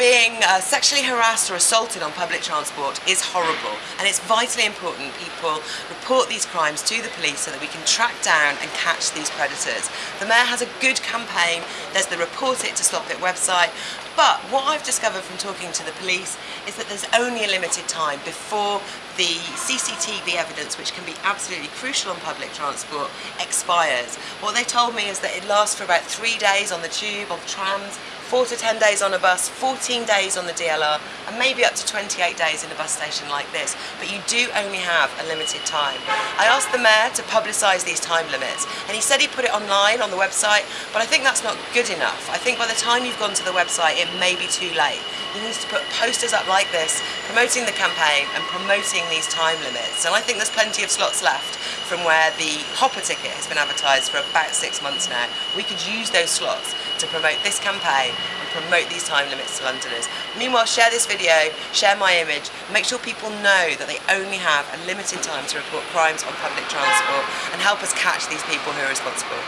being uh, sexually harassed or assaulted on public transport is horrible and it's vitally important people report these crimes to the police so that we can track down and catch these predators. The Mayor has a good campaign, there's the Report It to Stop It website, but what I've discovered from talking to the police is that there's only a limited time before the CCTV evidence, which can be absolutely crucial on public transport, expires. What they told me is that it lasts for about three days on the tube, on trams, 4 to 10 days on a bus, 14 days on the DLR, and maybe up to 28 days in a bus station like this. But you do only have a limited time. I asked the Mayor to publicise these time limits, and he said he put it online on the website, but I think that's not good enough. I think by the time you've gone to the website, it may be too late. He needs to put posters up like this, promoting the campaign and promoting these time limits. And I think there's plenty of slots left from where the Hopper ticket has been advertised for about six months now. We could use those slots to promote this campaign and promote these time limits to Londoners. Meanwhile, share this video, share my image, make sure people know that they only have a limited time to report crimes on public transport and help us catch these people who are responsible.